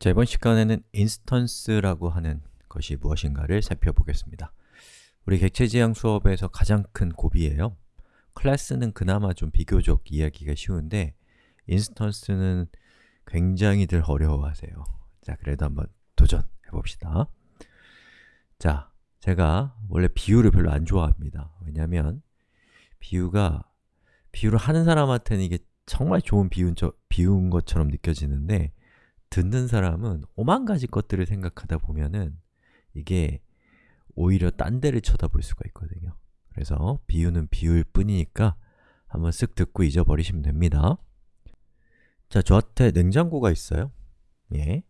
자, 이번 시간에는 instance라고 하는 것이 무엇인가를 살펴보겠습니다. 우리 객체지향 수업에서 가장 큰 고비예요. 클래스는 그나마 좀 비교적 이해하기가 쉬운데 instance는 굉장히들 어려워하세요. 자, 그래도 한번 도전해 봅시다. 자, 제가 원래 비유를 별로 안 좋아합니다. 왜냐하면 비유가 비유를 하는 사람한테는 이게 정말 좋은 비유인, 비유인 것처럼 느껴지는데 듣는 사람은 오만 가지 것들을 생각하다 보면은 이게 오히려 딴 데를 쳐다볼 수가 있거든요. 그래서 비유는 비유일 뿐이니까 한번 쓱 듣고 잊어버리시면 됩니다. 자, 저한테 냉장고가 있어요. 예.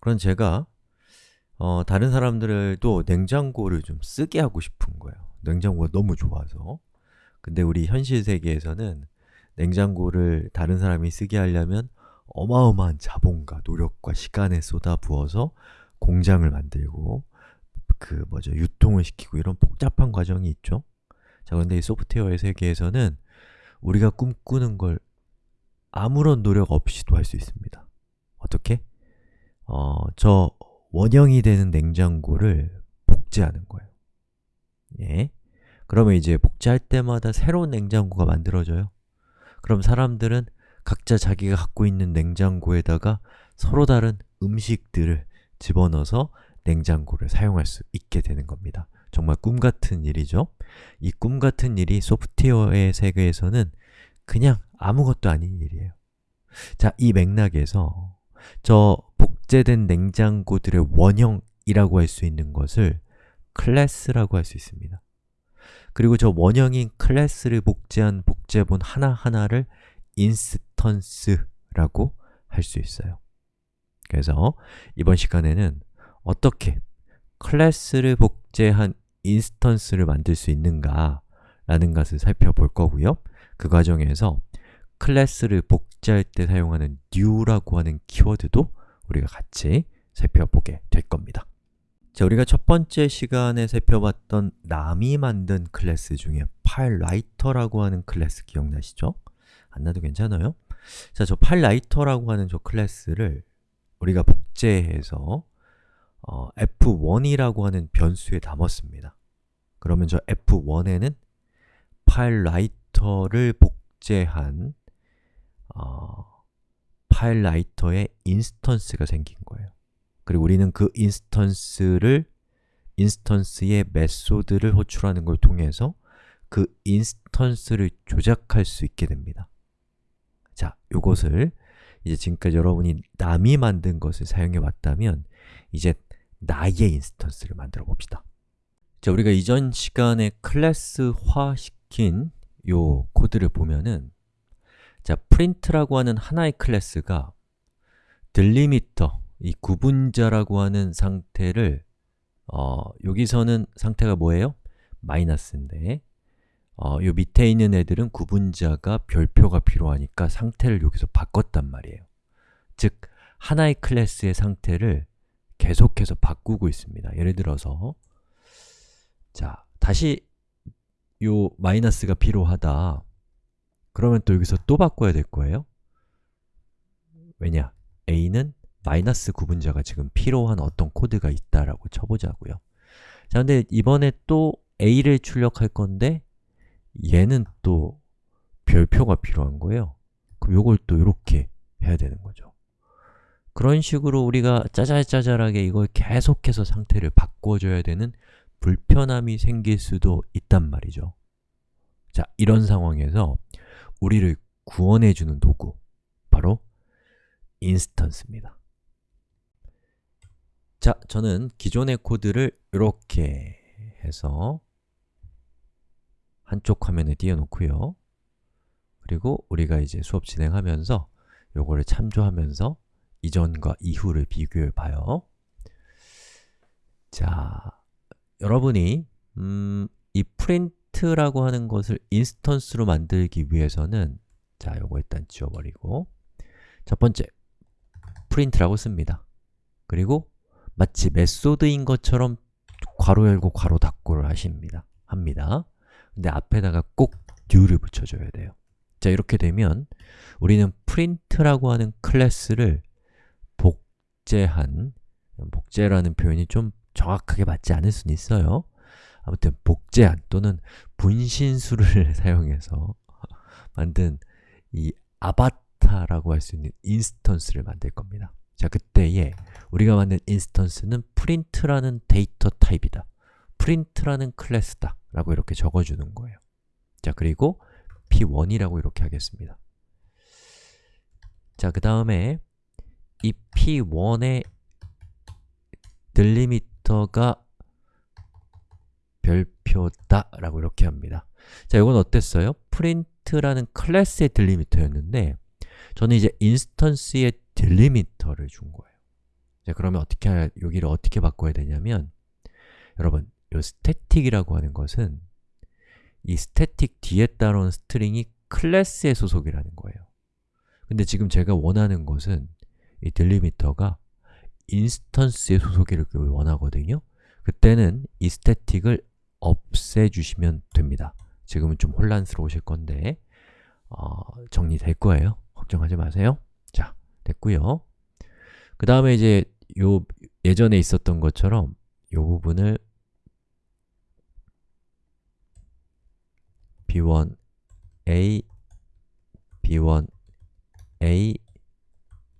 그럼 제가 어, 다른 사람들도 냉장고를 좀 쓰게 하고 싶은 거예요. 냉장고가 너무 좋아서. 근데 우리 현실 세계에서는 냉장고를 다른 사람이 쓰게 하려면 어마어마한 자본과 노력과 시간을 쏟아부어서 공장을 만들고 그 뭐죠 유통을 시키고 이런 복잡한 과정이 있죠. 자, 근데 이 소프트웨어의 세계에서는 우리가 꿈꾸는 걸 아무런 노력 없이도 할 수 있습니다. 어떻게? 어, 저 원형이 되는 냉장고를 복제하는 거예요. 예. 그러면 이제 복제할 때마다 새로운 냉장고가 만들어져요. 그럼 사람들은 각자 자기가 갖고 있는 냉장고에다가 서로 다른 음식들을 집어넣어서 냉장고를 사용할 수 있게 되는 겁니다. 정말 꿈같은 일이죠? 이 꿈같은 일이 소프트웨어의 세계에서는 그냥 아무것도 아닌 일이에요. 자, 이 맥락에서 저 복제된 냉장고들의 원형이라고 할 수 있는 것을 클래스라고 할 수 있습니다. 그리고 저 원형인 클래스를 복제한 복제본 하나하나를 instance라고 할 수 있어요. 그래서 이번 시간에는 어떻게 클래스를 복제한 instance를 만들 수 있는가 라는 것을 살펴볼 거고요. 그 과정에서 클래스를 복제할 때 사용하는 new라고 하는 키워드도 우리가 같이 살펴보게 될 겁니다. 자, 우리가 첫 번째 시간에 살펴봤던 남이 만든 클래스 중에 file writer라고 하는 클래스 기억나시죠? 안 나도 괜찮아요? 자, 저 file writer라고 하는 저 클래스를 우리가 복제해서 어, f1이라고 하는 변수에 담았습니다. 그러면 저 f1에는 file writer를 복제한 어, file writer의 instance가 생긴 거예요. 그리고 우리는 그 instance를 instance의 method를 호출하는 걸 통해서 그 instance를 조작할 수 있게 됩니다. 자, 요것을 이제 지금까지 여러분이 남이 만든 것을 사용해 왔다면 이제 나의 instance를 만들어 봅시다. 자, 우리가 이전 시간에 클래스화 시킨 요 코드를 보면은 자, print라고 하는 하나의 클래스가 delimiter, 이 구분자라고 하는 상태를 어, 여기서는 상태가 뭐예요? 마이너스인데 어, 요 밑에 있는 애들은 구분자가 별표가 필요하니까 상태를 여기서 바꿨단 말이에요. 즉, 하나의 클래스의 상태를 계속해서 바꾸고 있습니다. 예를 들어서 자, 다시 요 마이너스가 필요하다. 그러면 또 여기서 또 바꿔야 될 거예요. 왜냐? a는 마이너스 구분자가 지금 필요한 어떤 코드가 있다라고 쳐보자고요. 자, 근데 이번에 또 a를 출력할 건데 얘는 또 별표가 필요한 거예요. 그럼 요걸 또 이렇게 해야 되는 거죠. 그런 식으로 우리가 짜잘짜잘하게 이걸 계속해서 상태를 바꿔줘야 되는 불편함이 생길 수도 있단 말이죠. 자, 이런 상황에서 우리를 구원해주는 도구, 바로 인스턴스입니다. 자, 저는 기존의 코드를 이렇게 해서 한쪽 화면에 띄워놓고요. 그리고 우리가 이제 수업 진행하면서 요거를 참조하면서 이전과 이후를 비교해 봐요. 자, 여러분이 음, 이 print라고 하는 것을 인스턴스로 만들기 위해서는 자, 요거 일단 지워버리고 첫 번째, print라고 씁니다. 그리고 마치 method인 것처럼 괄호 열고 괄호 닫고를 하십니다. 합니다. 근데 앞에다가 꼭 new를 붙여줘야 돼요. 자, 이렇게 되면 우리는 print라고 하는 클래스를 복제한 복제라는 표현이 좀 정확하게 맞지 않을 수는 있어요. 아무튼 복제한 또는 분신술을 사용해서 만든 이 아바타라고 할 수 있는 instance를 만들 겁니다. 자, 그때에 우리가 만든 instance는 print라는 데이터 타입이다. print라는 클래스다 라고 이렇게 적어주는 거예요. 자, 그리고 p1이라고 이렇게 하겠습니다. 자, 그 다음에 이 p1의 delimiter가 별표다 라고 이렇게 합니다. 자, 이건 어땠어요? print라는 클래스의 delimiter였는데 저는 이제 instance의 delimiter를 준 거예요. 자, 그러면 어떻게, 여기를 어떻게 바꿔야 되냐면 여러분, 이 static이라고 하는 것은 이 static 뒤에 따라온 string이 클래스의 소속이라는 거예요. 근데 지금 제가 원하는 것은 이 delimiter가 instance의 소속일 을 원하거든요. 그때는 이 스태틱을 없애주시면 됩니다. 지금은 좀 혼란스러우실 건데 어, 정리될 거예요. 걱정하지 마세요. 자, 됐고요. 그 다음에 이제 요 예전에 있었던 것처럼 요 부분을 b1a, b1a,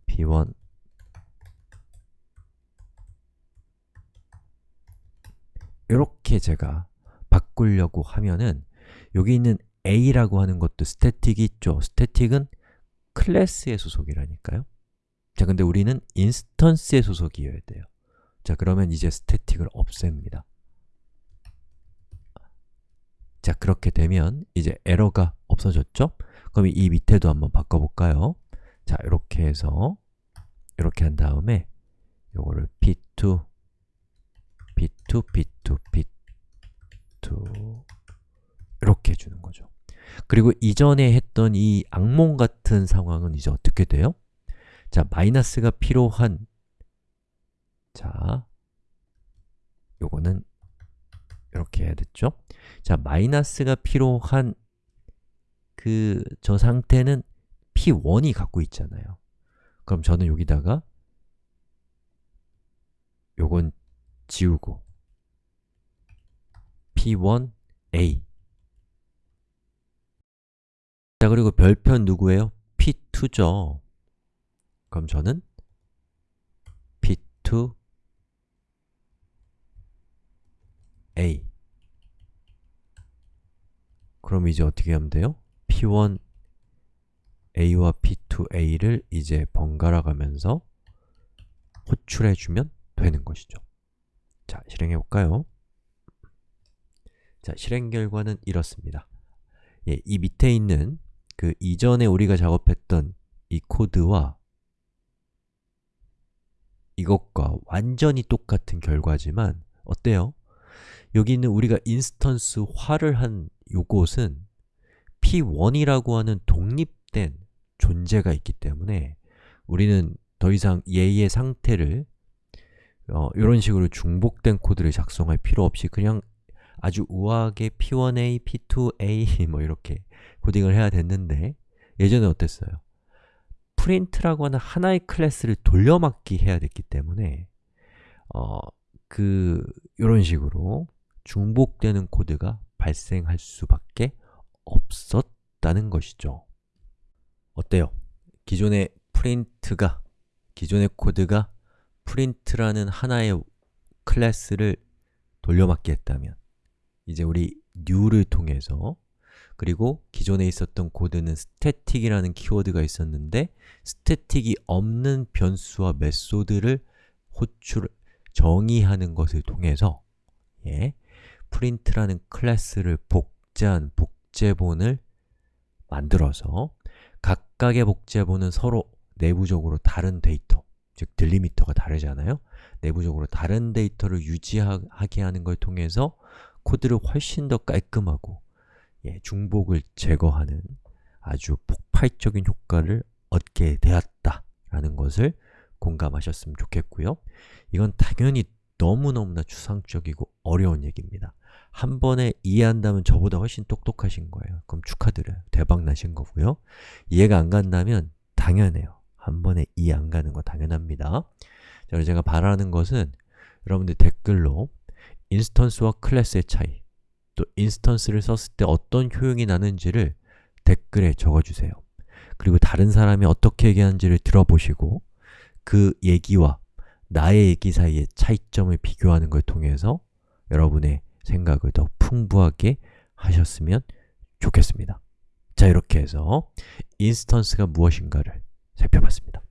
p1 이렇게 제가 바꾸려고 하면은 여기 있는 a라고 하는 것도 static이 있죠. static은 클래스의 소속이라니까요. 자, 근데 우리는 instance의 소속이어야 돼요. 자, 그러면 이제 static을 없앱니다. 자, 그렇게 되면 이제 에러가 없어졌죠? 그럼 이 밑에도 한번 바꿔볼까요? 자, 이렇게 해서 이렇게 한 다음에 요거를 p2, p2, p2, p2 이렇게 해주는 거죠. 그리고 이전에 했던 이 악몽 같은 상황은 이제 어떻게 돼요? 자, 마이너스가 필요한 자, 요거는 이렇게 해야 됐죠? 자, 마이너스가 필요한 그 저 상태는 p1이 갖고 있잖아요. 그럼 저는 여기다가 요건 지우고 p1a 자, 그리고 별표 누구예요? p2죠. 그럼 저는 p2 a 그럼 이제 어떻게 하면 돼요? p1 a와 p2a를 이제 번갈아 가면서 호출해주면 되는 것이죠. 자, 실행해 볼까요? 자, 실행 결과는 이렇습니다. 예, 이 밑에 있는 그 이전에 우리가 작업했던 이 코드와 이것과 완전히 똑같은 결과지만 어때요? 여기 있는 우리가 인스턴스화를 한 요것은 p1이라고 하는 독립된 존재가 있기 때문에 우리는 더 이상 얘의 상태를 어, 이런 식으로 중복된 코드를 작성할 필요 없이 그냥 아주 우아하게 p1a, p2a 뭐 이렇게 코딩을 해야 됐는데 예전에 어땠어요? print라고 하는 하나의 클래스를 돌려막기 해야 됐기 때문에 어, 그 이런 식으로 중복되는 코드가 발생할 수밖에 없었다는 것이죠. 어때요? 기존의 print가, 기존의 코드가 print라는 하나의 클래스를 돌려막기 했다면 이제 우리 new를 통해서 그리고 기존에 있었던 코드는 static이라는 키워드가 있었는데 static이 없는 변수와 method를 호출, 정의하는 것을 통해서 예, print라는 클래스를 복제한 복제본을 만들어서 각각의 복제본은 서로 내부적으로 다른 데이터, 즉 delimiter가 다르잖아요? 내부적으로 다른 데이터를 유지하게 하는 걸 통해서 코드를 훨씬 더 깔끔하고 예, 중복을 제거하는 아주 폭발적인 효과를 얻게 되었다라는 것을 공감하셨으면 좋겠고요. 이건 당연히 너무너무나 추상적이고 어려운 얘기입니다. 한 번에 이해한다면 저보다 훨씬 똑똑하신 거예요. 그럼 축하드려요. 대박 나신 거고요. 이해가 안 간다면 당연해요. 한 번에 이해 안 가는 거 당연합니다. 자, 제가 바라는 것은 여러분들 댓글로 instance와 클래스의 차이 또 instance를 썼을 때 어떤 효용이 나는지를 댓글에 적어주세요 그리고 다른 사람이 어떻게 얘기하는지를 들어보시고 그 얘기와 나의 얘기 사이의 차이점을 비교하는 걸 통해서 여러분의 생각을 더 풍부하게 하셨으면 좋겠습니다. 자, 이렇게 해서 인스턴스가 무엇인가를 살펴봤습니다